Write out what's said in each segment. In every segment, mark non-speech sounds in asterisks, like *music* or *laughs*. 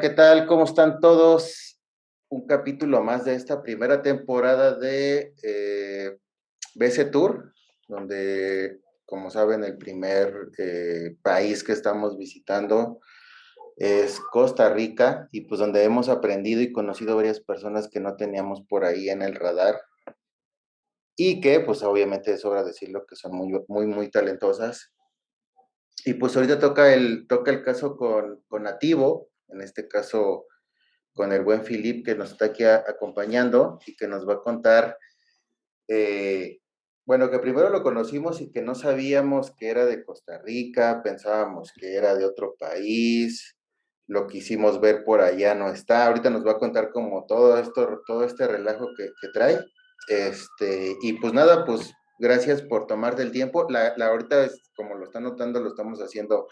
¿qué tal? ¿Cómo están todos? Un capítulo más de esta primera temporada de eh, BC Tour, donde, como saben, el primer eh, país que estamos visitando es Costa Rica y pues donde hemos aprendido y conocido varias personas que no teníamos por ahí en el radar y que pues obviamente sobra decirlo que son muy, muy, muy talentosas. Y pues ahorita toca el, toca el caso con Nativo, en este caso con el buen Filip que nos está aquí acompañando y que nos va a contar, eh, bueno, que primero lo conocimos y que no sabíamos que era de Costa Rica, pensábamos que era de otro país, lo quisimos ver por allá, no está, ahorita nos va a contar como todo esto, todo este relajo que, trae, este, y pues nada, pues gracias por tomar del tiempo, la, ahorita como lo están notando, lo estamos haciendo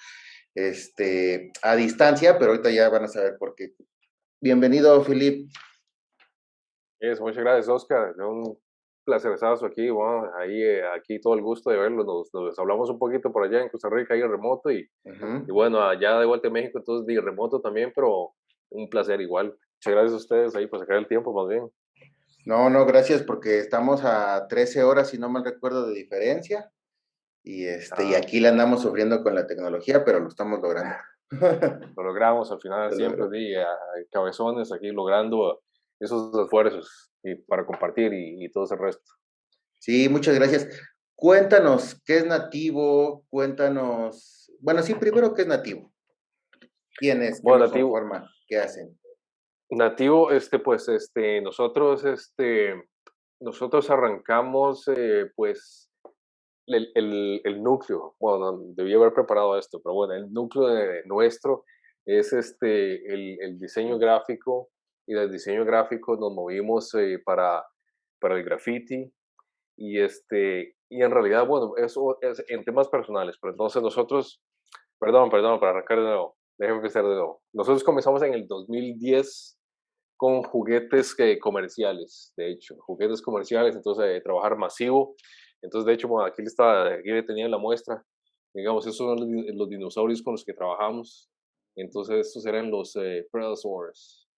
este, a distancia, pero ahorita ya van a saber por qué. Bienvenido, Filip. muchas gracias, Oscar. Un placer estar aquí. Bueno, ahí, eh, aquí todo el gusto de verlo. Nos, hablamos un poquito por allá en Costa Rica, ahí remoto, y, y, bueno, allá de vuelta en México, entonces de remoto también, pero un placer igual. Muchas gracias a ustedes ahí por sacar el tiempo, más bien. No, no, gracias, porque estamos a 13 horas, si no mal recuerdo, de diferencia. Y, este, y ah. aquí la andamos sufriendo con la tecnología, pero lo estamos logrando. *laughs* Lo logramos al final, siempre, di, cabezones aquí logrando esos esfuerzos y para compartir y, todo ese resto. Sí, muchas gracias. Cuéntanos, ¿qué es nativo? Cuéntanos, bueno, sí, primero, ¿qué es nativo? ¿Quién es? ¿Qué bueno, nativo. Forma? ¿Qué hacen? Nativo, este, pues, este, nosotros, este, nosotros arrancamos, eh, pues, el, el, núcleo, bueno, debí haber preparado esto, pero bueno, el núcleo de nuestro es este, el, el diseño gráfico y del diseño gráfico nos movimos eh, para, para el graffiti y, este, y en realidad, bueno, eso es en temas personales, pero entonces nosotros, perdón, perdón, para arrancar de nuevo, déjenme empezar de nuevo. Nosotros comenzamos en el 2010 con juguetes que, comerciales, de hecho, juguetes comerciales, entonces eh, trabajar masivo entonces, de hecho, bueno, aquí, está, aquí tenía la muestra. Digamos, esos son los, dinosaurios con los que trabajamos. Entonces, estos eran los eh, Predasaurs,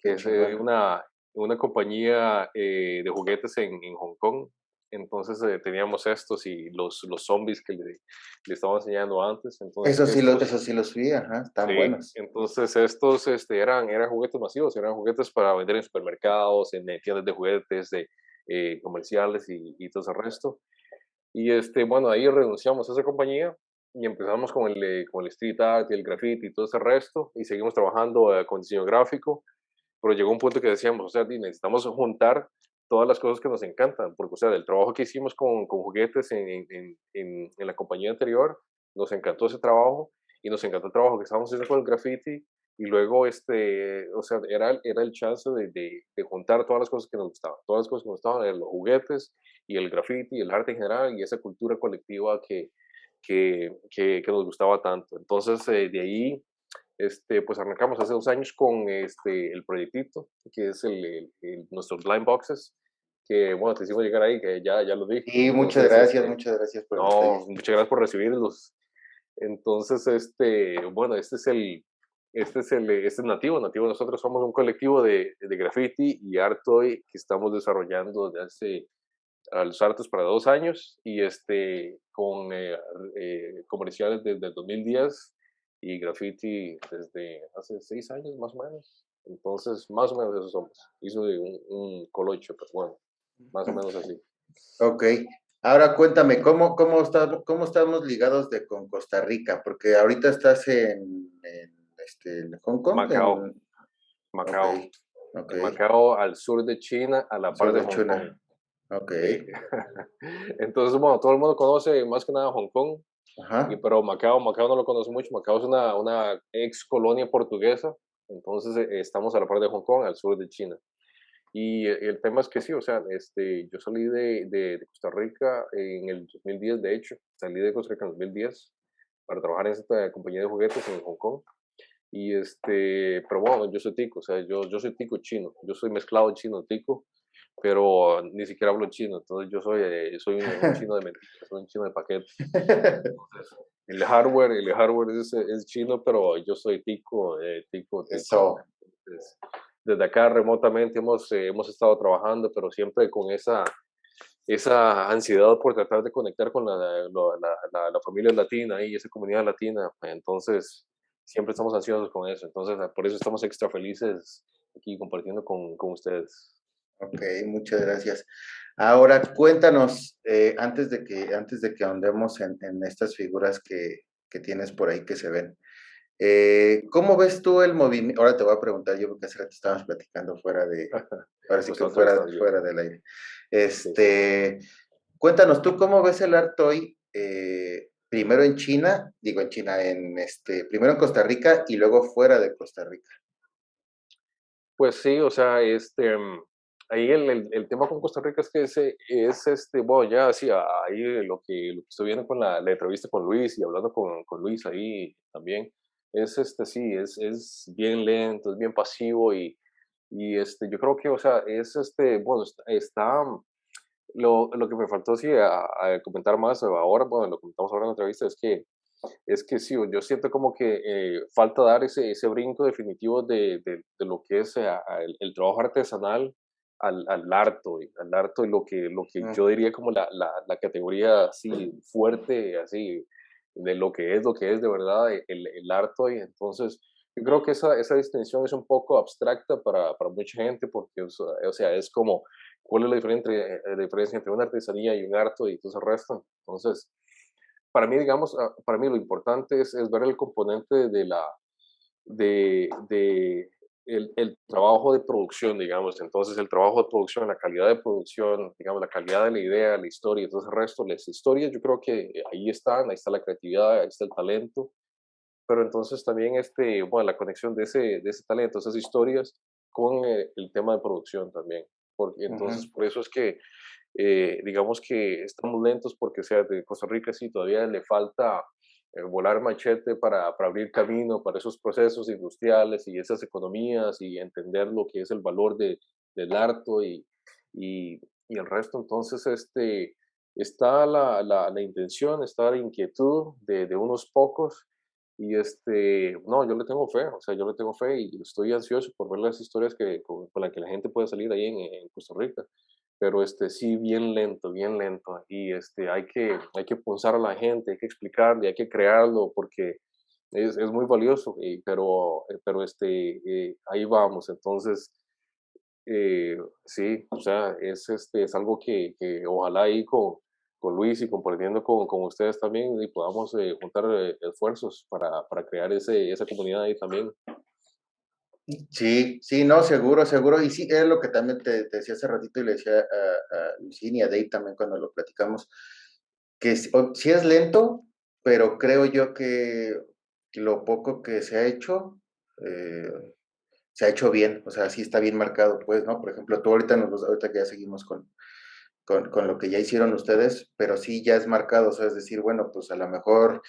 que es eh, una, una compañía eh, de juguetes en, en, Hong Kong. Entonces eh, teníamos estos y los, los zombies que le, le estaba enseñando antes. Entonces, eso, sí lo, eso sí los vi, ajá, están buenos. Entonces estos este, eran, eran juguetes masivos, eran juguetes para vender en supermercados, en tiendas de juguetes, de, eh, comerciales y, y, todo ese resto. Y este, bueno, ahí renunciamos a esa compañía y empezamos con el, eh, con el street art y el graffiti y todo ese resto y seguimos trabajando eh, con diseño gráfico, pero llegó un punto que decíamos, o sea, necesitamos juntar todas las cosas que nos encantan, porque, o sea, el trabajo que hicimos con, con juguetes en, en, en, en, la compañía anterior, nos encantó ese trabajo y nos encantó el trabajo que estábamos haciendo con el graffiti y luego, este, o sea, era, era el chance de, de, juntar todas las cosas que nos gustaban. Todas las cosas que nos gustaban los juguetes y el graffiti y el arte en general y esa cultura colectiva que, que, que, nos gustaba tanto. Entonces, eh, de ahí, este, pues arrancamos hace dos años con este, el proyectito, que es el, el, nuestros blind boxes, que bueno, te hicimos llegar ahí, que ya, ya lo dije. Y muchas gracias, este, muchas gracias por No, muchas gracias por recibirlos. Entonces, este, bueno, este es el, este es, el, este es nativo, nativo nosotros somos un colectivo de, de graffiti y arte que estamos desarrollando desde hace a los artes para dos años y este con eh, eh, comerciales desde el 2010 y graffiti desde hace seis años más o menos. Entonces, más o menos eso somos. Hizo un, un colocho, pero bueno, más o menos así. *laughs* Ok. Ahora cuéntame, ¿cómo, cómo, está, cómo estamos ligados de, con Costa Rica? Porque ahorita estás en este, Hong Kong. Macao. Macao. Macao al sur de China, a la par de, Hong China. Kong. Ok. *laughs* Entonces, bueno, todo el mundo conoce más que nada Hong Kong, Ajá. Y, pero Macao, Macao no lo conoce mucho. Macao es una, una ex colonia portuguesa, entonces eh, estamos a la par de Hong Kong, al sur de China. Y el tema es que sí, o sea, este, yo salí de, de, de, Costa Rica en el 2010, de hecho, salí de Costa Rica en el 2010 para trabajar en esta compañía de juguetes en Hong Kong. Y este, pero bueno, yo soy tico, o sea, yo, yo soy tico chino, yo soy mezclado chino-tico, pero ni siquiera hablo chino, entonces yo soy, eh, soy un, chino de soy un chino de paquete. el hardware, el hardware es, es chino, pero yo soy tico, eh, tico, tico. Eso. desde acá remotamente hemos, eh, hemos estado trabajando, pero siempre con esa, esa ansiedad por tratar de conectar con la, la, la, familia latina y esa comunidad latina. Entonces, siempre estamos ansiosos con eso. Entonces, por eso estamos extra felices aquí compartiendo con, con ustedes. Ok, muchas gracias. Ahora, cuéntanos, eh, antes, de que, antes de que ahondemos en, en estas figuras que, que, tienes por ahí que se ven, eh, ¿cómo ves tú el movimiento? Ahora te voy a preguntar yo, porque hace rato estábamos platicando fuera de, *laughs* ahora sí que fuera, fuera del aire. Este, Cuéntanos, ¿tú cómo ves el arte hoy? Eh, primero en China, digo en China, en este, primero en Costa Rica y luego fuera de Costa Rica. Pues sí, o sea, este, mm, ahí el, el, tema con Costa Rica es que ese, es, este, bueno, ya así, ahí lo que, lo que estoy viendo con la, entrevista con Luis y hablando con, con, Luis ahí también, es este, sí, es, es bien lento, es bien pasivo y, y este, yo creo que, o sea, es este, bueno, está, lo, lo que me faltó sí a, comentar más ahora, bueno, lo comentamos ahora en la entrevista, es que, es que sí, yo siento como que eh, falta dar ese, ese brinco definitivo de, de, de lo que es eh, el, el, trabajo artesanal al, al harto, al harto y lo que, lo que yo diría como la, la, la, categoría así fuerte, así, de lo que es, lo que es de verdad el, el harto y entonces yo creo que esa, esa distinción es un poco abstracta para, para mucha gente porque, o sea, es como, ¿cuál es la diferencia, eh, la diferencia entre una artesanía y un arte y todo el resto? Entonces, para mí, digamos, ah, para mí lo importante es, es ver el componente de la, de, de el, el, trabajo de producción, digamos. Entonces, el trabajo de producción, la calidad de producción, digamos, la calidad de la idea, la historia todo el resto, las historias, yo creo que ahí están, ahí está la creatividad, ahí está el talento, pero entonces también este, bueno, la conexión de ese, de ese talento, esas historias con eh, el tema de producción también. Porque entonces por eso es que eh, digamos que estamos lentos porque sea de Costa Rica sí todavía le falta eh, volar machete para, para, abrir camino para esos procesos industriales y esas economías y entender lo que es el valor de, del arte y, y, y, el resto. Entonces, este, está la, la, la intención, está la inquietud de, de unos pocos y este, no, yo le tengo fe, o sea, yo le tengo fe y estoy ansioso por ver las historias que, con, las que la gente puede salir ahí en, en, Costa Rica. Pero este, sí, bien lento, bien lento. Y este, hay que, hay que pulsar a la gente, hay que explicarle, hay que crearlo, porque es, es muy valioso. Y, pero, eh, pero este, eh, ahí vamos. Entonces, eh, sí, o sea, es, este, es algo que, que ojalá ahí con, con Luis y compartiendo con, con ustedes también y podamos eh, juntar eh, esfuerzos para, para, crear ese, esa comunidad ahí también. Sí, sí, no, seguro, seguro. Y sí, es lo que también te, decía hace ratito y le decía a, a Lucín y a Dave también cuando lo platicamos, que sí es lento, pero creo yo que lo poco que se ha hecho, eh, se ha hecho bien, o sea, sí está bien marcado, pues, ¿no? Por ejemplo, tú ahorita, nos, ahorita que ya seguimos con, con, con, lo que ya hicieron ustedes, pero sí ya es marcado, o sea, es decir, bueno, pues a lo mejor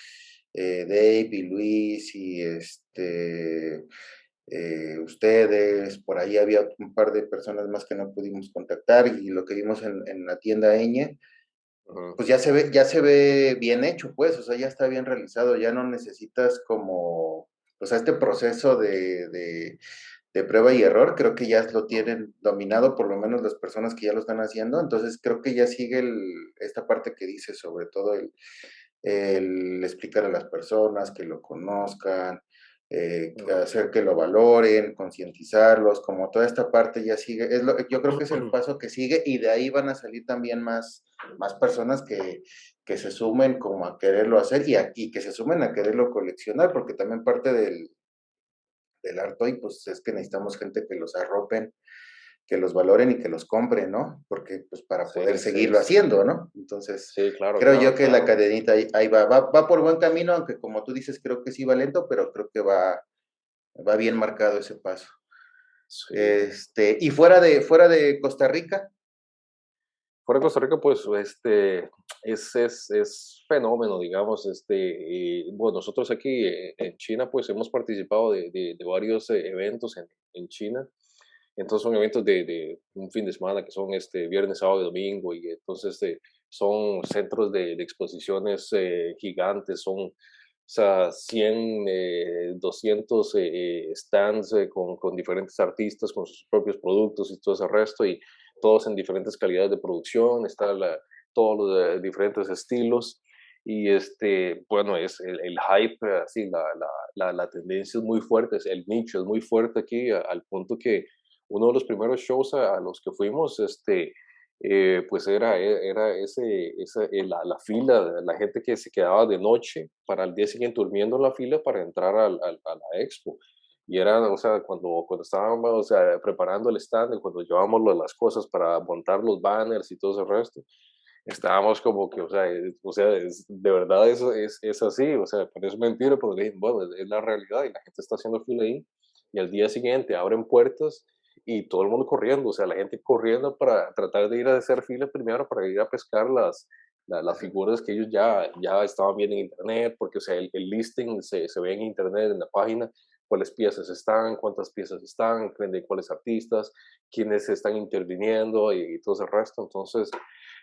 eh, Dave y Luis y este, eh, ustedes, por ahí había un par de personas más que no pudimos contactar y lo que vimos en, en la tienda Eñe, pues ya se ve, ya se ve bien hecho, pues, o sea, ya está bien realizado, ya no necesitas como, o sea, este proceso de, de de prueba y error, creo que ya lo tienen dominado, por lo menos las personas que ya lo están haciendo, entonces creo que ya sigue esta parte que dice sobre todo el, el, explicar a las personas, que lo conozcan, eh, hacer que lo valoren, concientizarlos, como toda esta parte ya sigue, es lo, yo creo que es el paso que sigue y de ahí van a salir también más, más personas que, que se sumen como a quererlo hacer y, a, y que se sumen a quererlo coleccionar, porque también parte del, del arte y pues es que necesitamos gente que los arropen, que los valoren y que los compren, ¿no? Porque pues para poder seguirlo haciendo, ¿no? Entonces, creo yo que la cadenita ahí, va, va, va, por buen camino, aunque como tú dices, creo que sí va lento, pero creo que va, va bien marcado ese paso. Este, y fuera de, fuera de Costa Rica, fuera de Costa Rica, pues, este, es, es, es fenómeno, digamos, este, bueno, nosotros aquí en China, pues, hemos participado de, de, varios eh, eventos en, en, China, Entonces son eventos de, de, un fin de semana que son este viernes, sábado y domingo y entonces este, son centros de, de exposiciones eh, gigantes, son o sea, 100, 200 eh, eh, stands con, con, diferentes artistas, con sus propios productos y todo ese resto, y todos en diferentes calidades de producción, está todos los diferentes estilos. Y este, bueno, es el, hype, así, la, la, la, tendencia es muy fuerte, el nicho es muy fuerte aquí, al punto que uno de los primeros shows a, los que fuimos, este, eh, pues era, e, era ese, esa, eh, la, la, fila, la gente que se quedaba de noche para el día siguiente durmiendo en la fila para entrar al, al, a la expo. Y era, o sea, cuando, cuando estábamos o sea, preparando el stand, cuando llevábamos las cosas para montar los banners y todo ese resto, estábamos como que, o sea, o sea de verdad eso es, es, así, o sea, parece mentira, pero bueno, es la realidad y la gente está haciendo fila ahí. Y al día siguiente abren puertas y todo el mundo corriendo, o sea, la gente corriendo para tratar de ir a hacer fila primero para ir a pescar las, las figuras que ellos ya, ya estaban viendo en internet, porque o sea, el, listing se, se, ve en internet, en la página, cuáles piezas están, cuántas piezas están, de cuáles artistas, quiénes están interviniendo y, todo ese resto. Entonces,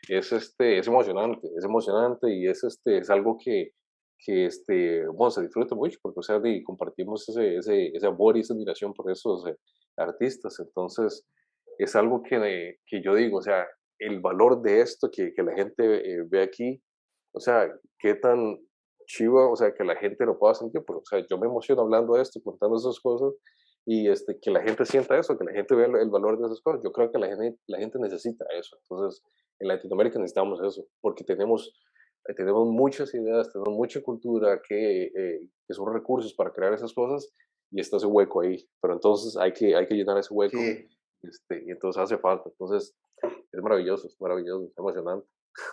es, este, es emocionante, es emocionante y es, este, es algo que, que este, bueno, se disfruta mucho porque, o sea, compartimos ese, ese, ese amor y esa admiración por esos eh, artistas. Entonces, es algo que, que yo digo, o sea, el valor de esto que, que la gente eh, ve aquí, o sea, qué tan chivo, o sea, que la gente lo pueda sentir, porque, o sea, yo me emociono hablando de esto, contando esas cosas, y este, que la gente sienta eso, que la gente vea el, valor de esas cosas. Yo creo que la gente, la gente necesita eso. Entonces, en Latinoamérica necesitamos eso, porque tenemos, eh, tenemos muchas ideas, tenemos mucha cultura que, eh, que son recursos para crear esas cosas, y está ese hueco ahí. Pero entonces hay que, hay que llenar ese hueco. Este, y entonces hace falta. Entonces, es maravilloso, es maravilloso, es emocionante.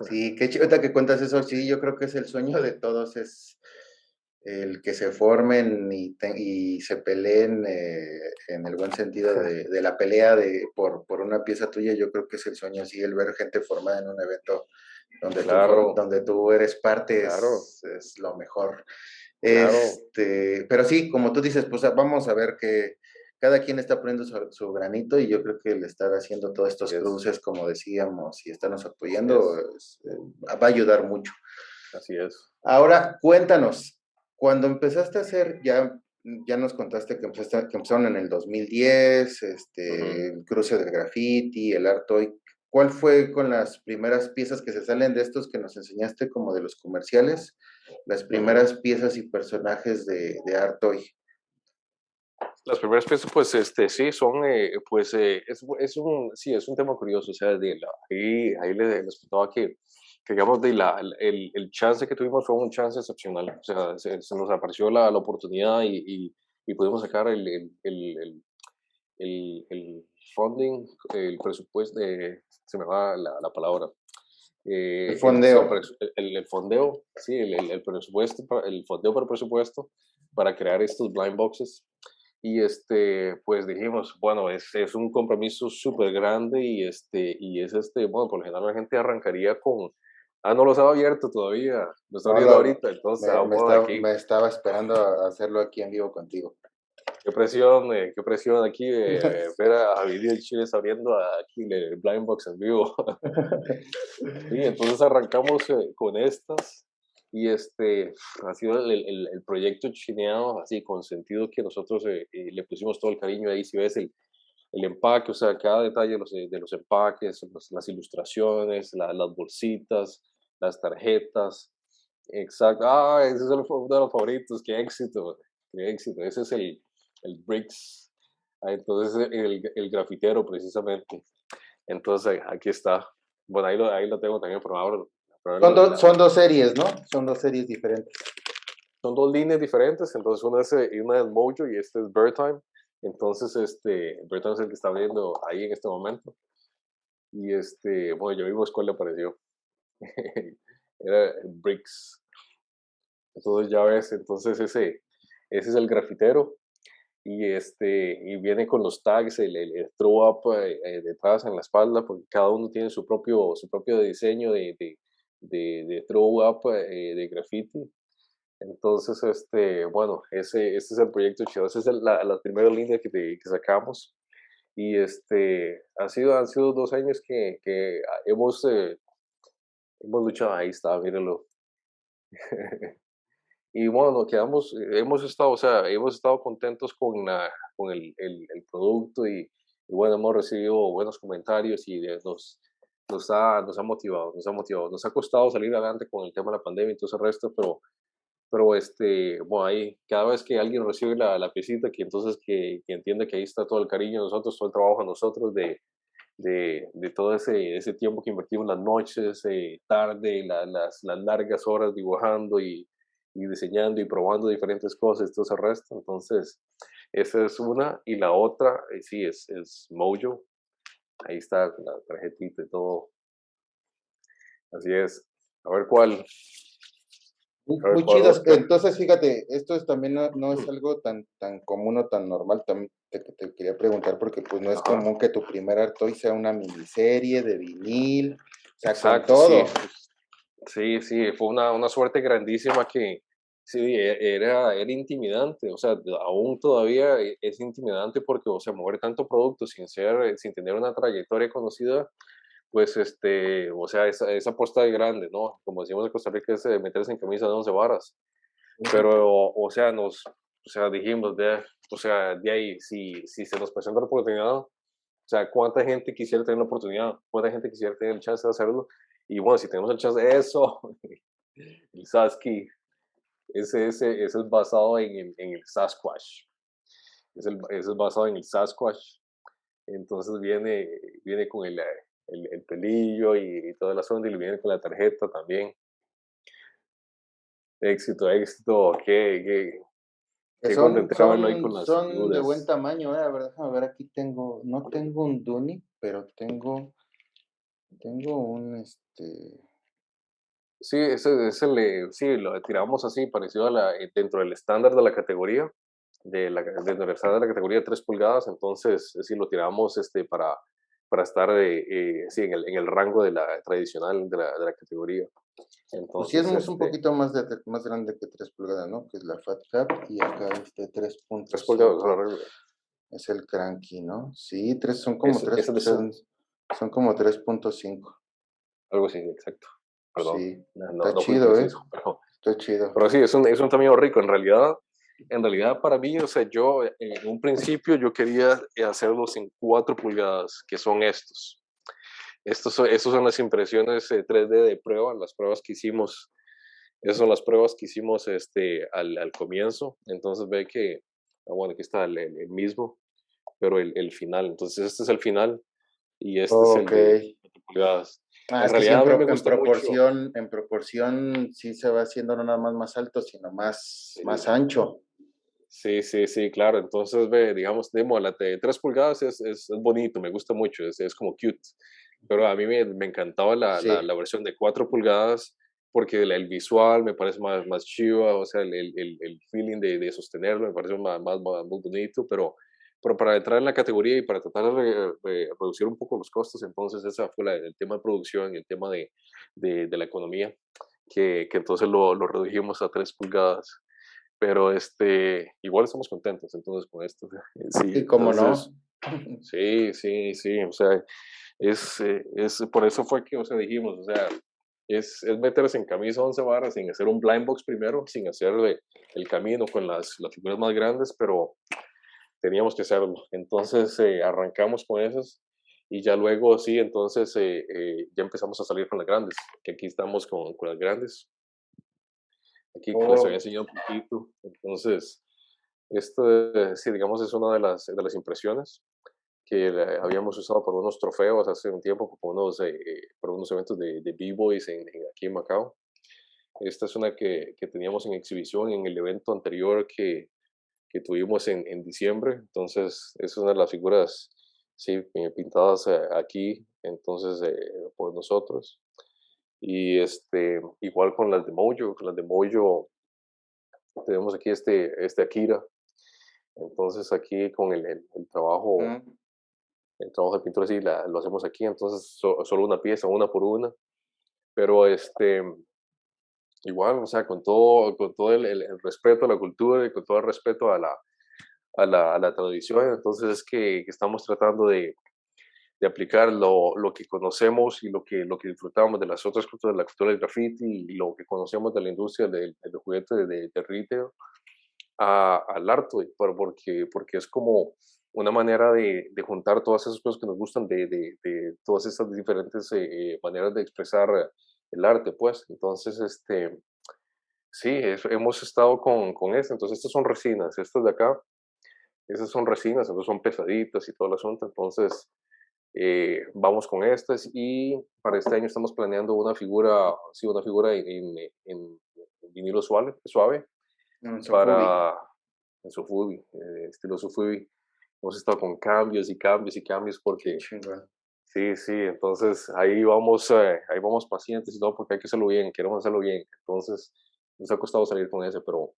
Sí, qué chido que cuentas eso. Sí, yo creo que es el sueño de todos, es el que se formen y, y se peleen eh, en el buen sentido de, de la pelea de, por, por, una pieza tuya. Yo creo que es el sueño, sí, el ver gente formada en un evento donde, tú, donde tú eres parte es, es, lo mejor. Este, pero sí, como tú dices, pues vamos a ver que cada quien está poniendo su, granito y yo creo que el estar haciendo todos estos cruces, como decíamos, y estarnos apoyando, eh, va a ayudar mucho. Así es. Ahora, cuéntanos, cuando empezaste a hacer, ya, ya nos contaste que, empezaste, que empezaron en el 2010, este, el cruce del graffiti, el art toy. ¿Cuál fue con las primeras piezas que se salen de estos que nos enseñaste como de los comerciales? Las primeras piezas y personajes de, de art toy. Las primeras piezas, pues, este, sí, son, eh, pues, eh, es, es, un, sí, es un tema curioso, o sea, de la, ahí, ahí les, les contaba que, que, digamos, de la, el, el, chance que tuvimos fue un chance excepcional, o sea, se, nos apareció la, la oportunidad y, y, y, pudimos sacar el, el, el, el, funding, el presupuesto, de, se me va la, la palabra. Eh, el fondeo. El, el, fondeo, sí, el, el, presupuesto, el fondeo para presupuesto para crear estos blind boxes y este, pues dijimos, bueno, es, es un compromiso súper grande y, este, y es este, bueno, por lo general la gente arrancaría con, ah, no los ha abierto todavía, lo está viendo ahorita, entonces me, me, estaba, me, estaba, esperando a hacerlo aquí en vivo contigo. Qué presión, eh, qué presión aquí *laughs* ver a Video Chile abriendo aquí el Blind Box en vivo. *laughs* y entonces arrancamos eh, con estas y este ha sido el, el, el, proyecto chineado así con sentido que nosotros eh, eh, le pusimos todo el cariño ahí si ves el, el empaque o sea cada detalle de los, de los empaques las ilustraciones las bolsitas las tarjetas exacto ah ese es uno de los favoritos qué éxito qué éxito ese es el el bricks ah, entonces el, el grafitero precisamente entonces aquí está bueno ahí lo, ahí lo tengo también por ahora son, son, dos series, ¿no? Son dos series diferentes. Son dos líneas diferentes, entonces una es, eh, una es Mojo y este es Birdtime. Entonces, este, Birdtime es el que está viendo ahí en este momento. Y este, bueno, yo mismo cuál le apareció. *laughs* Era Bricks. Entonces ya ves, entonces ese, ese es el grafitero. Y, este, y viene con los tags, el, el, throw up eh, eh, detrás en la espalda, porque cada uno tiene su propio, su propio diseño de, de de, de throw up eh, de graffiti. Entonces, este, bueno, ese, ese es el proyecto chido. Esa es la, la, primera línea que, que sacamos. Y este, ha sido, han sido dos años que, que hemos, eh, hemos luchado, ahí está, mírenlo. *laughs* y bueno, quedamos, hemos estado, o sea, hemos estado contentos con, la, con el, el, el producto y, y, bueno, hemos recibido buenos comentarios y nos, nos, ha, nos ha motivado, nos ha motivado. Nos ha costado salir adelante con el tema de la pandemia y todo ese resto, pero pero este, bueno, ahí cada vez que alguien recibe la, la piecita, que entonces que, que, entiende que ahí está todo el cariño de nosotros, todo el trabajo de nosotros, de, de, de todo ese, ese tiempo que invertimos las noches, eh, tarde, las, las largas horas dibujando y, y, diseñando y probando diferentes cosas, todo ese resto. Entonces, esa es una. Y la otra, eh, sí, es, es Mojo. Ahí está la tarjetita y todo. Así es. A ver cuál, muy, chidas. Entonces, fíjate, esto es, también no, es algo tan, tan común o tan normal. También te, quería preguntar porque pues no es común que tu primer Artoy sea una miniserie de vinil, o sea, Exacto, todo. Sí. sí, fue una, una, suerte grandísima que sí, e, era, era intimidante, o sea, aún todavía e, es intimidante porque, o sea, mover tanto producto sin ser, sin tener una trayectoria conocida, pues, este, o sea, esa, esa apuesta de grande, ¿no? Como decimos en Costa Rica, es meterse en camisa de 11 varas. Pero, o sea, nos, o sea, dijimos, de, o sea, de ahí, si, si se nos presenta la oportunidad, o sea, ¿cuánta gente quisiera tener la oportunidad? ¿Cuánta gente quisiera tener el chance de hacerlo? Y bueno, si tenemos el chance de eso, *laughs* el Sasky, ese, ese, ese es basado en, en, en el Sasquatch. Es el, ese es basado en el Sasquatch. Entonces viene, viene con el, el, el pelillo y, y, todo el asunto, y viene con la tarjeta también. Éxito, éxito, qué, qué, qué son, son, con las son de buen tamaño, eh, a ver, déjame ver, aquí tengo, no tengo un Duni, pero tengo, tengo un, este... Sí, ese, ese le, sí, lo tiramos así, parecido a la, eh, dentro del estándar de la categoría, de la, dentro del estándar de la categoría de 3 pulgadas, entonces sí lo tiramos este, para, para estar eh, eh, sí, en, el, en el rango de la tradicional de la, de la categoría. Entonces, pues sí, es un este poquito más, de, más grande que 3 pulgadas, ¿no? Que es la Fat Cap y acá este 3.5. 3 pulgadas, es el cranky, ¿no? Sí, tres, son como 3, son, son, como 3.5. Algo así, exacto. Perdón. Sí, no, está chido, ¿eh? está chido. Pero sí, es un, es un tamaño rico. En realidad, en realidad para mí, o sea, yo en un principio yo quería hacerlos en 4 pulgadas, que son estos. Estos son, estos son las impresiones 3D eh, de prueba, las pruebas que hicimos. Esas son las pruebas que hicimos este, al, al comienzo. Entonces ve que, ah, bueno, aquí está el, el mismo, pero el, el, final. Entonces este es el final y este es el de 4 pulgadas. Ah, en realidad, en, proporción, en proporción sí se va haciendo no nada más más alto, sino más, más ancho. Sí, sí, sí, claro. Entonces, ve, digamos, la de 3 pulgadas es, es, bonito, me gusta mucho, es, es como cute. Pero a mí me, me encantaba la, la, la, versión de 4 pulgadas porque el, el, visual me parece más, más chiva, o sea, el, el, el feeling de, de, sostenerlo me parece más, más, más, bonito, pero, pero para entrar en la categoría y para tratar de, reducir un poco los costos, entonces ese fue la, el tema de producción y el tema de, de, de la economía, que, que entonces lo, lo redujimos a 3 pulgadas pero este, igual estamos contentos entonces con esto. *laughs* Sí, ¿Y cómo no? Sí, sí, sí, o sea, es, eh, es, por eso fue que, o sea, dijimos, o sea, es, es meterse en camisa 11 barras sin hacer un blind box primero, sin hacer el camino con las, las figuras más grandes, pero teníamos que hacerlo. *laughs* Entonces eh, arrancamos con esas y ya luego sí, entonces eh, eh, ya empezamos a salir con las grandes, que aquí estamos con, con las grandes aquí que les había oh. enseñado un poquito. Entonces, esto, sí, digamos, es una de las, de las impresiones que habíamos usado por unos trofeos hace un tiempo, por unos, eh, por unos eventos de, de B-Boys en, aquí en Macao. Esta es una que, que, teníamos en exhibición en el evento anterior que, que tuvimos en, en, diciembre. Entonces, es una de las figuras sí, eh, pintadas eh, aquí, entonces, por nosotros. Y este, igual con las de Mojo, con las de Mojo tenemos aquí este, este Akira. Entonces aquí con el, el, trabajo, el trabajo de pintura sí la, lo hacemos aquí, entonces solo una pieza, una por una. Pero este, igual, o sea, con todo, con todo el, el, respeto a la cultura y con todo el respeto a la, a la, a la tradición, entonces es que, estamos tratando de, de aplicar lo, lo, que conocemos y lo que, lo que disfrutamos de las otras culturas, de la cultura del graffiti y lo que conocemos de la industria del, del juguete de, de, retail al arte, porque, porque es como una manera de, de, juntar todas esas cosas que nos gustan, de, de todas esas diferentes eh, maneras de expresar el arte, pues. Entonces, este, sí, hemos estado con, con eso. Entonces, estas son resinas, estas de acá, esas son resinas, entonces son pesaditas y todo el asunto. Entonces, eh, vamos con estas y para este año estamos planeando una figura, sí, una figura en, en, vinilo suave, suave para en Sofubi, eh, estilo Sofubi. Hemos estado con cambios y cambios y cambios porque sí, sí, entonces ahí vamos, eh, ahí vamos pacientes y todo porque hay que hacerlo bien, queremos hacerlo bien. Entonces nos ha costado salir con ese, pero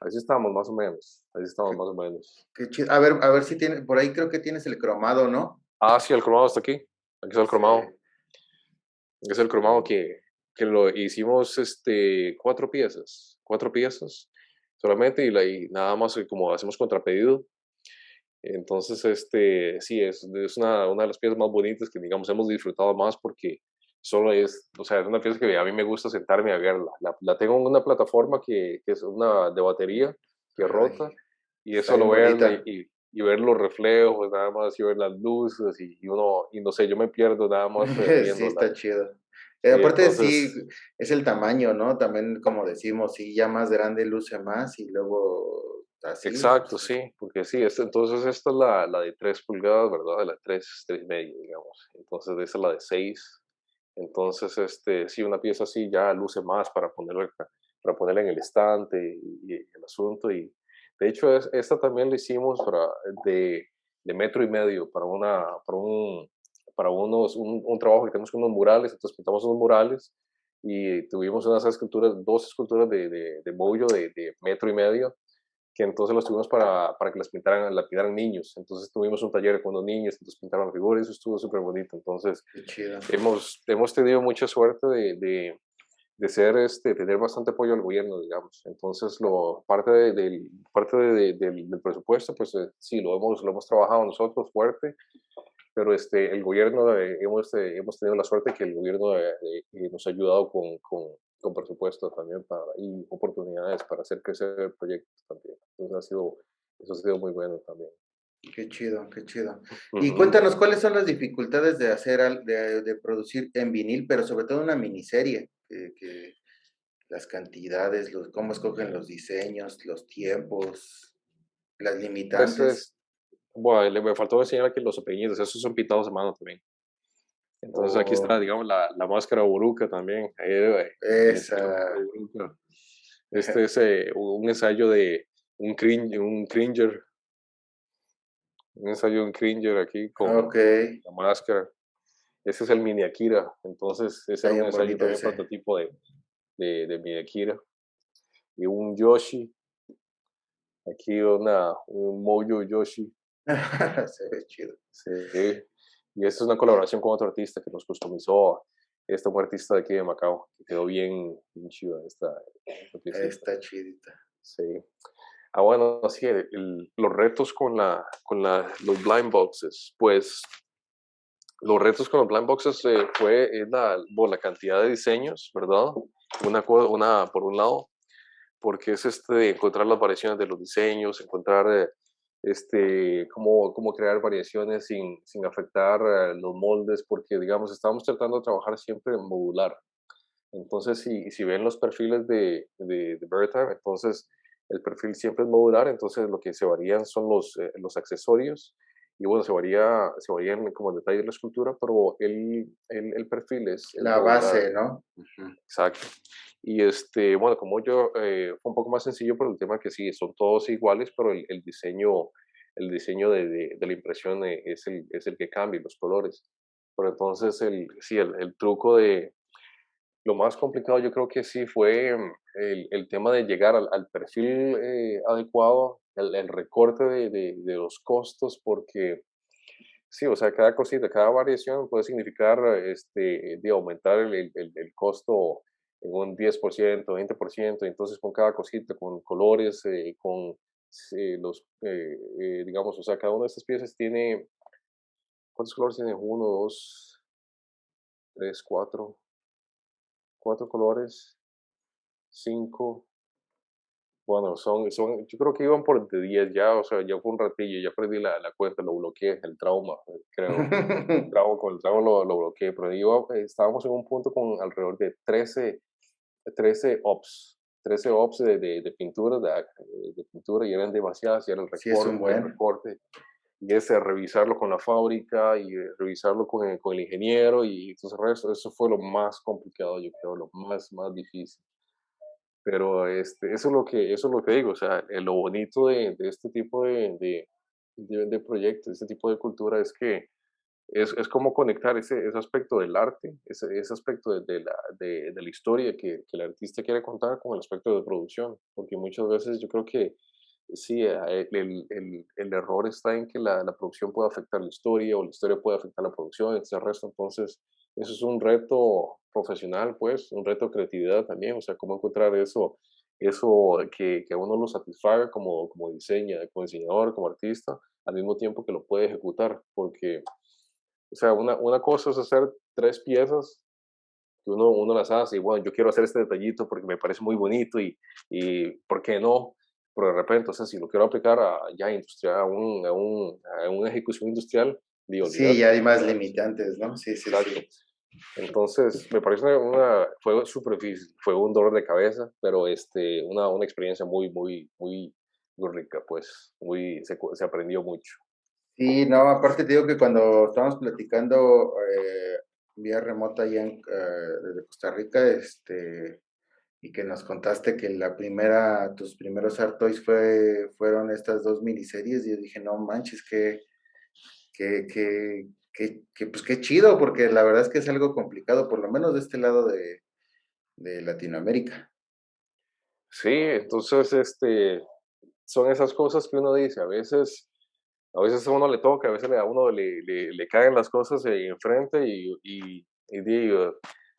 Así estamos, más o menos. Así estamos, más o menos. Qué chido. A ver, a ver si tiene, por ahí creo que tienes el cromado, ¿no? Ah, sí, el cromado está aquí. Aquí está el cromado. Es el cromado que, que lo hicimos este, cuatro piezas. Cuatro piezas solamente y, la, y nada más como hacemos contrapedido. Entonces, este, sí, es, es una, una de las piezas más bonitas que, digamos, hemos disfrutado más porque solo es, o sea, es una pieza que a mí me gusta sentarme a verla. La, la tengo en una plataforma que, que, es una de batería que rota y es solo verla y, y, ver los reflejos, nada más, y ver las luces y, uno, y no sé, yo me pierdo nada más. *laughs* sí, está chido. Eh, aparte sí, es el tamaño, ¿no? También como decimos, sí, ya más grande luce más y luego así. Exacto, sí, porque sí, es, entonces esta es la, la de 3 pulgadas, ¿verdad? La de 3, 3 y medio, digamos. Entonces esa es la de 6 entonces, este, sí, una pieza así ya luce más para ponerla, para ponerla en el estante y, el asunto. Y de hecho, es, esta también la hicimos para, de, de, metro y medio para, una, para, un, para unos, un, un, trabajo que tenemos con unos murales. Entonces pintamos unos murales y tuvimos unas esculturas, dos esculturas de, de, de bollo de, de metro y medio que entonces los tuvimos para, para que las pintaran, la pintaran niños. Entonces tuvimos un taller con los niños, entonces pintaron figuras eso estuvo súper bonito. Entonces hemos, hemos tenido mucha suerte de, de, de, ser, este, tener bastante apoyo al gobierno, digamos. Entonces lo, parte, del, parte del, del, presupuesto, pues eh, sí, lo hemos, lo hemos trabajado nosotros fuerte, pero este, el gobierno, eh, hemos, eh, hemos tenido la suerte que el gobierno nos ha ayudado con, con con presupuesto también para, y oportunidades para hacer crecer proyectos también. Entonces ha sido, eso ha sido muy bueno también. Qué chido, qué chido. Y cuéntanos, ¿cuáles son las dificultades de hacer, de, de producir en vinil, pero sobre todo una miniserie? Que, que las cantidades, los, cómo escogen los diseños, los tiempos, las pues limitantes. bueno, me faltó enseñar aquí los apellidos, esos son pintados a mano también. Entonces aquí está, oh. digamos, la, la máscara buruca también. Esa. Este es eh, un ensayo de un, cringe, un cringer. Un ensayo de un cringer aquí con la máscara. Ese es el mini Akira. Entonces, ese es un ensayo también prototipo de, de, de mini Akira. Y un Yoshi. Aquí una, un Mojo Yoshi. *laughs* Se ve chido. Sí. Y esta es una colaboración con otro artista que nos customizó. Este un artista de aquí de Macao, que quedó bien, bien chido esta, esta chidita. Sí. Ah, bueno, sí, los retos con, la, con la, los blind boxes, pues los retos con los blind boxes eh, fue la, la cantidad de diseños, ¿verdad? Una, una, por un lado, porque es este encontrar las variaciones de los diseños, encontrar eh, este, cómo, cómo crear variaciones sin, sin afectar eh, los moldes, porque digamos, estamos tratando de trabajar siempre en modular. Entonces, si, si ven los perfiles de, de, de entonces el perfil siempre es modular, entonces lo que se varían son los, eh, los accesorios y bueno, se varía, se varían como detalle de la escultura, pero el, el, el perfil es... La base, ¿no? Exacto. Y este, bueno, como yo, eh, fue un poco más sencillo por el tema que sí, son todos iguales, pero el, el diseño, el diseño de, de, la impresión eh, es el, es el que cambia, los colores. Pero entonces, el, sí, el, el truco de, lo más complicado yo creo que sí fue mm, el, el tema de llegar al, al perfil eh, adecuado, el, recorte de, los costos, porque sí, o sea, cada cosita, cada variación puede significar este, de aumentar el, costo en un 10%, 20%, entonces con cada cosita, con colores, eh, con sí, los, eh, eh, digamos, o sea, cada una de estas piezas tiene, ¿cuántos colores tiene? Uno, dos, tres, cuatro, cuatro colores, cinco, bueno, son, son, yo creo que iban por de 10 ya, o sea, ya fue un ratillo, ya perdí la, la cuenta, lo bloqueé, el trauma, creo. el *laughs* trauma, con el trauma lo, lo bloqueé, pero iba, estábamos en un punto con alrededor de 13, 13 ops, 13 ops de, de, de pintura, de, de, pintura, y eran demasiadas, y era el recorte, sí, buen. el recorte, y ese revisarlo con la fábrica, y revisarlo con el, con el ingeniero, y entonces eso, eso fue lo más complicado, yo creo, lo más, más difícil. Pero este, eso, es lo que, eso es lo que digo, o sea, eh, lo bonito de, de este tipo de, de, de, proyectos, este tipo de cultura es que es, es como conectar ese, ese, aspecto del arte, ese, ese aspecto de, la, de, la, historia que, que, el artista quiere contar con el aspecto de producción, porque muchas veces yo creo que sí, eh, el, el, el error está en que la, la, producción puede afectar la historia o la historia puede afectar la producción, ese resto, entonces eso es un reto profesional, pues, un reto de creatividad también, o sea, cómo encontrar eso, eso que, que uno lo satisfaga como, como diseña, como diseñador, como artista, al mismo tiempo que lo puede ejecutar, porque, o sea, una, una cosa es hacer tres piezas que uno, uno las hace y bueno, yo quiero hacer este detallito porque me parece muy bonito y, y ¿por qué no? Pero de repente, o sea, si lo quiero aplicar a ya industrial, a, un, a, un, a una ejecución industrial, digo, sí, ya hay más limitantes, ¿no? Sí, sí, sí. Entonces, me parece una, fue súper difícil, fue un dolor de cabeza, pero este, una, una experiencia muy, muy, muy, muy rica, pues, muy, se, se, aprendió mucho. Sí, no, aparte te digo que cuando estábamos platicando eh, vía remota allá en, eh, desde Costa Rica, este, y que nos contaste que la primera, tus primeros Art Toys fue, fueron estas dos miniseries, y yo dije, no manches, que, que, que que, pues qué chido, porque la verdad es que es algo complicado, por lo menos de este lado de, de Latinoamérica. Sí, entonces, este, son esas cosas que uno dice, a veces, a veces a uno le toca, a veces a uno le, le, le caen las cosas enfrente y, y, y,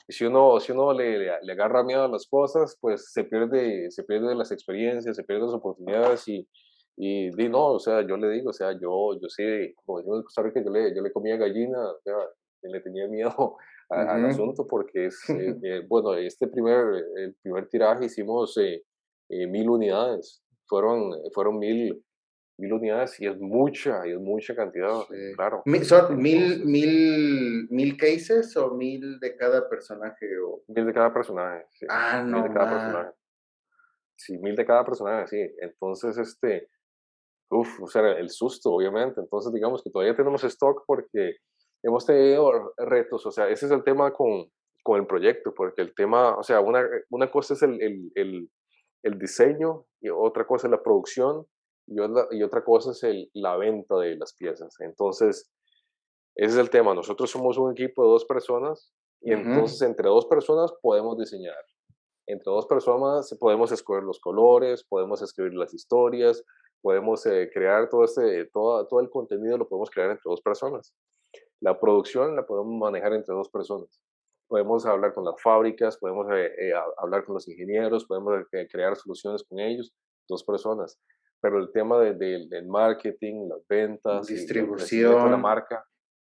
si uno, si uno le, le, agarra miedo a las cosas, pues se pierde, se pierde las experiencias, se pierden las oportunidades y, y di, no, o sea, yo le digo, o sea, yo, yo sí, como decimos en Costa Rica, yo le, yo le comía gallina, o sea, le tenía miedo *laughs* al asunto porque es, eh, *laughs* eh, bueno, este primer, el primer tiraje hicimos eh, mil unidades, fueron, fueron mil, mil unidades y es mucha, y es mucha cantidad, claro. ¿Son mil, mil, mil cases o mil de cada personaje? O... Mil de cada personaje, sí. Ah, no. Mil de cada personaje. Sí, mil de cada personaje, sí. Entonces, este, Uf, o sea, el susto, obviamente. Entonces, digamos que todavía tenemos stock porque hemos tenido retos, o sea, ese es el tema con, con el proyecto, porque el tema, o sea, una, una cosa es el, el, el, el diseño y otra cosa es la producción y otra, y otra cosa es el, la venta de las piezas. Entonces, ese es el tema. Nosotros somos un equipo de dos personas y entonces entre dos personas podemos diseñar. Entre dos personas podemos escoger los colores, podemos escribir las historias, podemos eh, crear todo, este, todo, todo el contenido, lo podemos crear entre dos personas. La producción la podemos manejar entre dos personas. Podemos hablar con las fábricas, podemos eh, eh, hablar con los ingenieros, podemos crear soluciones con ellos, dos personas. Pero el tema de, del marketing, las ventas, distribución, la marca,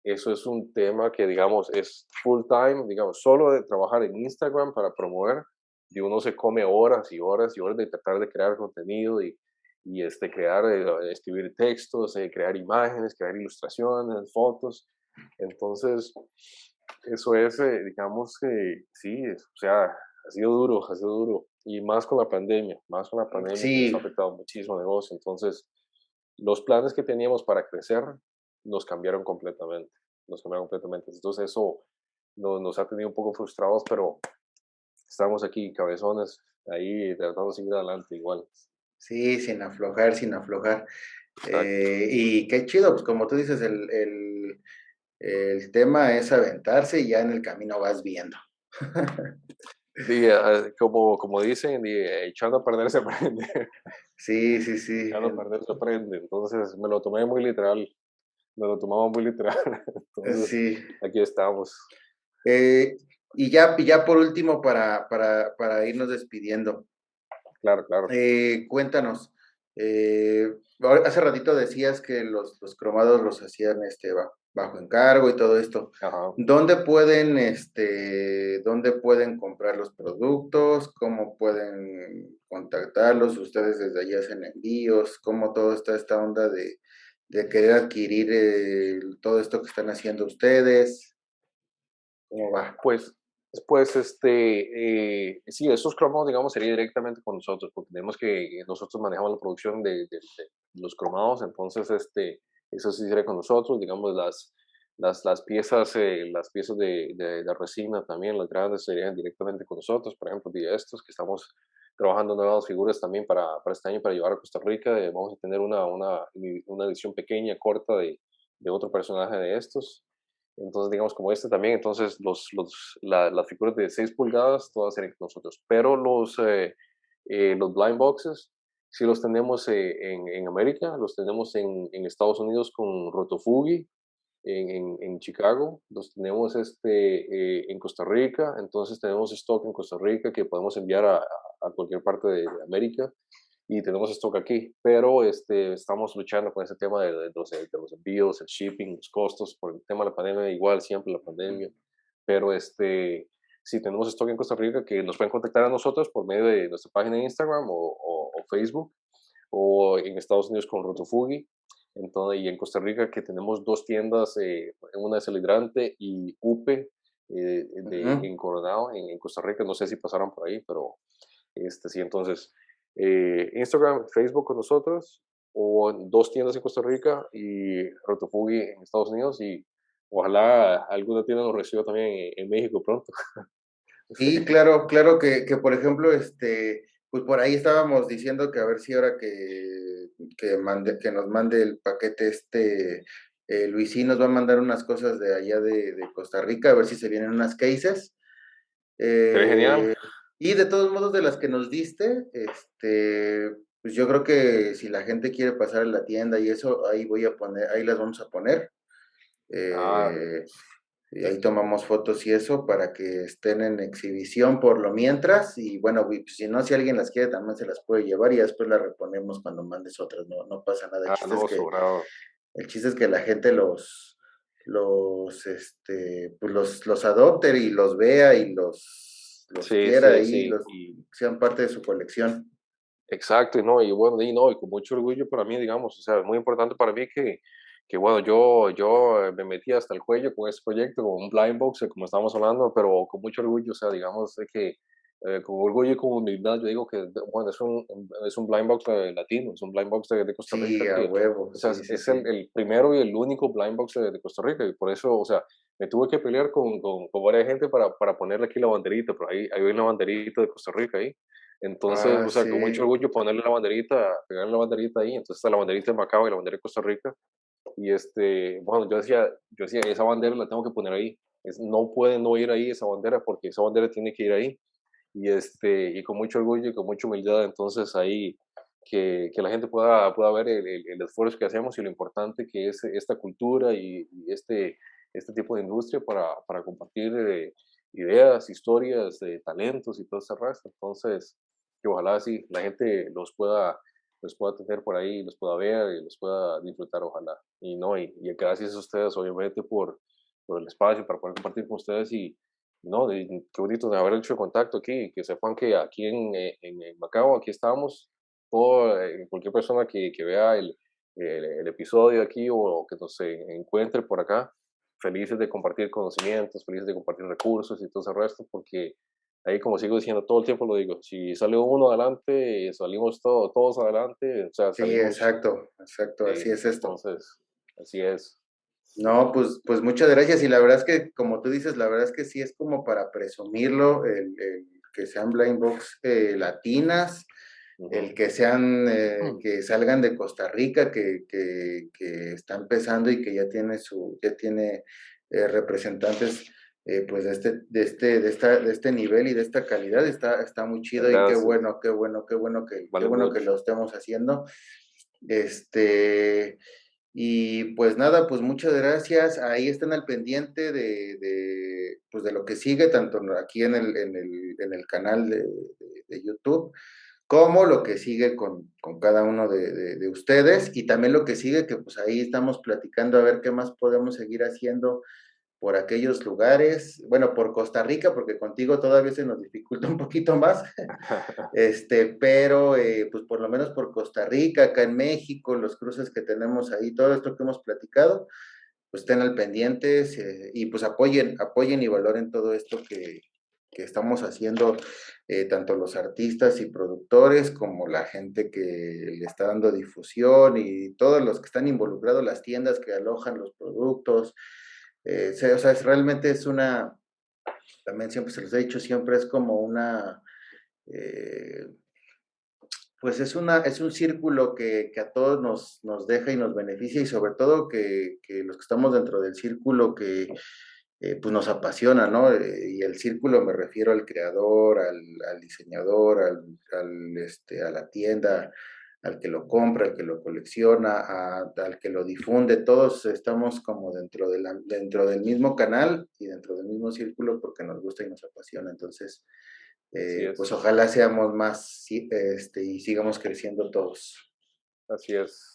eso es un tema que, digamos, es full time, digamos, solo de trabajar en Instagram para promover, y uno se come horas y horas y horas de tratar de crear contenido y y este, crear, eh, escribir textos, eh, crear imágenes, crear ilustraciones, fotos. Entonces, eso es, eh, digamos que sí, o sea, ha sido duro, ha sido duro. Y más con la pandemia, más con la pandemia, sí. nos ha afectado muchísimo el negocio. Entonces, los planes que teníamos para crecer nos cambiaron completamente, nos cambiaron completamente. Entonces, eso nos, nos ha tenido un poco frustrados, pero estamos aquí, cabezones, ahí tratando de seguir adelante igual. Sí, sin aflojar, sin aflojar. Eh, y qué chido, pues como tú dices, el, el, el, tema es aventarse y ya en el camino vas viendo. Sí, como, como dicen, echando a perder se *laughs* aprende. Sí, sí, sí. Echando a perder se aprende. Entonces me lo tomé muy literal. Me lo tomaba muy literal. *laughs* Entonces, sí. Aquí estamos. Eh, y ya, ya por último, para, para, para irnos despidiendo. Claro, claro. Eh, cuéntanos, Eh, hace ratito decías que los, los cromados los hacían este, bajo encargo y todo esto. ¿Dónde pueden, este, dónde pueden comprar los productos? ¿Cómo pueden contactarlos? ¿Ustedes desde allí hacen envíos? ¿Cómo todo está esta onda de, de querer adquirir todo esto que están haciendo ustedes? ¿Cómo va? Pues pues este, eh, sí, esos cromados, digamos, sería directamente con nosotros, porque tenemos que, nosotros manejamos la producción de, los cromados, entonces, este, eso sí sería con nosotros, digamos, las, las, piezas, eh, las piezas de, de, resina también, las grandes, serían directamente con nosotros, por ejemplo, de estos que estamos trabajando nuevas figuras también para, para este año, para llevar a Costa Rica, eh, vamos a tener una, una, una edición pequeña, corta de, de otro personaje de estos, entonces, digamos, como este también, entonces los, los, las figuras de 6 pulgadas, todas serían con nosotros. Pero los, eh, eh, los blind boxes, sí los tenemos eh, en, en, América, los tenemos en, en, Estados Unidos con Rotofugi, en, en, Chicago, los tenemos este, en Costa Rica, entonces tenemos stock en Costa Rica que podemos enviar a, a cualquier parte de América y tenemos stock aquí, pero este, estamos luchando con ese tema de, los, de, los, envíos, el shipping, los costos, por el tema de la pandemia, igual siempre la pandemia, pero este, si tenemos stock en Costa Rica, que nos pueden contactar a nosotros por medio de nuestra página de Instagram o, o, Facebook, o en Estados Unidos con Rotofugi, entonces, y en Costa Rica que tenemos dos tiendas, eh, una es El Hidrante y UPE eh, de, en Coronado, en, en, Costa Rica, no sé si pasaron por ahí, pero este, sí, entonces eh, Instagram, Facebook con nosotros, o dos tiendas en Costa Rica y Rotofugi en Estados Unidos y ojalá alguna tienda nos reciba también en, México pronto. *laughs* Sí, claro, claro que, que, por ejemplo, este, pues por ahí estábamos diciendo que a ver si ahora que, que, mande, que nos mande el paquete este, eh, Luisín nos va a mandar unas cosas de allá de, de, Costa Rica, a ver si se vienen unas cases. Eh, genial. Y de todos modos, de las que nos diste, este, pues yo creo que si la gente quiere pasar a la tienda y eso, ahí voy a poner, ahí las vamos a poner. Ah. Eh, y ahí tomamos fotos y eso para que estén en exhibición por lo mientras. Y bueno, pues, si no, si alguien las quiere, también se las puede llevar y después las reponemos cuando mandes otras. No, no pasa nada. El, ah, chiste no, es que, el chiste es que la gente los, los, este, pues los, los adopte y los vea y los los quiera y, sean parte de su colección. Exacto, y no, y bueno, y no, y con mucho orgullo para mí, digamos, o sea, es muy importante para mí que, que bueno, yo, yo me metí hasta el cuello con este proyecto, con un blind box, como estábamos hablando, pero con mucho orgullo, o sea, digamos que eh, con orgullo y con humildad, yo digo que, bueno, es un, es un blind box latino, es un blind box de, Costa Rica. Sí, a huevo. O sea, es el, el, primero y el único blind box de, Costa Rica, y por eso, o sea, me tuve que pelear con, con, con varias gente para, para, ponerle aquí la banderita, pero ahí, hay una banderita de Costa Rica ahí. Entonces, Ah, o sea, sí. con mucho orgullo ponerle la banderita, pegarle la banderita ahí. Entonces está la banderita de Macao y la bandera de Costa Rica. Y este, bueno, yo decía, yo decía, esa bandera la tengo que poner ahí. Es, no puede no ir ahí esa bandera porque esa bandera tiene que ir ahí. Y este, y con mucho orgullo y con mucha humildad, entonces ahí que, que la gente pueda, pueda ver el, el- el esfuerzo que hacemos y lo importante que es esta cultura y, y este, este tipo de industria para, para compartir eh, ideas, historias, de talentos y todo ese resto. Entonces, que ojalá sí la gente los pueda, los pueda tener por ahí, los pueda ver y los pueda disfrutar, ojalá. Y no, y, y gracias a ustedes, obviamente, por, por el espacio para poder compartir con ustedes y, no, y qué bonito de haber hecho contacto aquí, que sepan que aquí en, eh, en, en Macao, aquí estamos, todo, eh, cualquier persona que, que vea el, el, el episodio aquí o que nos eh, encuentre por acá, felices de compartir conocimientos, felices de compartir recursos y todo ese resto, porque ahí como sigo diciendo, todo el tiempo lo digo, si sale uno adelante, salimos todo, todos adelante, o sea, Sí, exacto, exacto, así sí, es esto. entonces, así es. No, pues, pues muchas gracias. Y la verdad es que, como tú dices, la verdad es que sí es como para presumirlo, el, el que sean blind box eh, latinas, el que sean, eh, Mm. que salgan de Costa Rica, que, que, que está empezando y que ya tiene su, ya tiene eh, representantes eh, pues de este, de este, de esta, de este nivel y de esta calidad, está, está muy chido y qué bueno, qué bueno, qué bueno que, qué bueno que lo estemos haciendo. Este, y pues nada, pues muchas gracias. Ahí están al pendiente de, de, pues de lo que sigue, tanto aquí en el, en el, en el canal de, de- de YouTube, como lo que sigue con, cada uno de, ustedes y también lo que sigue, que pues ahí estamos platicando a ver qué más podemos seguir haciendo por aquellos lugares, bueno, por Costa Rica, porque contigo todavía se nos dificulta un poquito más, *laughs* este, pero eh, pues por lo menos por Costa Rica, acá en México, los cruces que tenemos ahí, todo esto que hemos platicado, pues estén al pendiente y pues apoyen, apoyen y valoren todo esto que, que estamos haciendo eh, tanto los artistas y productores como la gente que le está dando difusión y todos los que están involucrados, las tiendas que alojan los productos. Eh, o sea, es, realmente es una, también siempre se los he dicho, siempre es como una, eh, pues es, una, es un círculo que, que a todos nos, nos, deja y nos beneficia y sobre todo que, que los que estamos dentro del círculo que eh, pues nos apasiona, ¿no? Eh, y el círculo me refiero al creador, al, diseñador, al, este, a la tienda, al que lo compra, al que lo colecciona, al que lo difunde, todos estamos como dentro, de dentro del mismo canal y dentro del mismo círculo porque nos gusta y nos apasiona. Entonces, eh, pues ojalá seamos más este, y sigamos creciendo todos. Así es.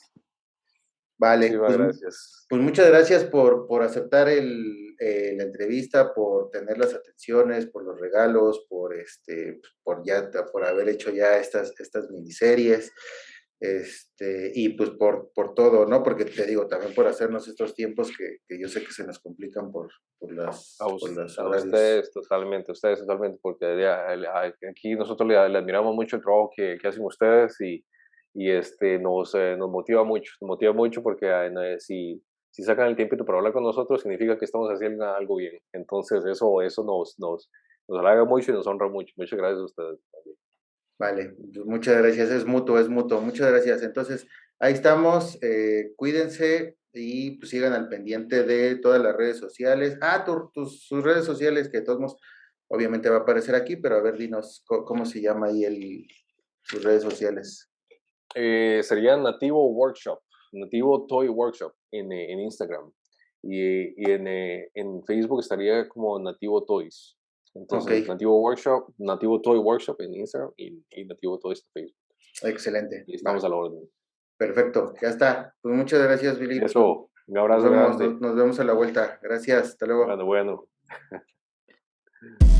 Vale, pues, gracias. pues, muchas gracias por, por aceptar el, eh, la entrevista, por tener las atenciones, por los regalos, por este, pues, por ya, por haber hecho ya estas, estas miniseries, este, y pues por, por todo, ¿no? Porque te digo, también por hacernos estos tiempos que, que yo sé que se nos complican por, por las, a, ustedes totalmente, ustedes totalmente, porque aquí nosotros le, le admiramos mucho el trabajo que, que hacen ustedes y y este, nos, eh, nos motiva mucho, nos motiva mucho porque eh, si, si sacan el tiempo para hablar con nosotros significa que estamos haciendo algo bien. Entonces eso, eso nos, nos, nos halaga mucho y nos honra mucho. Muchas gracias a ustedes. Vale, muchas gracias, es mutuo, es mutuo, muchas gracias. Entonces, ahí estamos, eh, cuídense y pues, sigan al pendiente de todas las redes sociales. Ah, tus, sus redes sociales, que todos obviamente va a aparecer aquí, pero a ver, dinos cómo, se llama ahí el, sus redes sociales. Eh, sería Nativo Workshop, Nativo Toy Workshop en, eh, en Instagram. Y, y en, eh, en, Facebook estaría como Nativo Toys. Entonces, Nativo Workshop, Nativo Toy Workshop en Instagram y, Nativo Toys en Facebook. Excelente. Y estamos a la orden. Perfecto, ya está. Pues muchas gracias, Billy. Eso, un abrazo. Nos vemos, nos vemos a la vuelta. Gracias, hasta luego. Bueno, bueno. *laughs*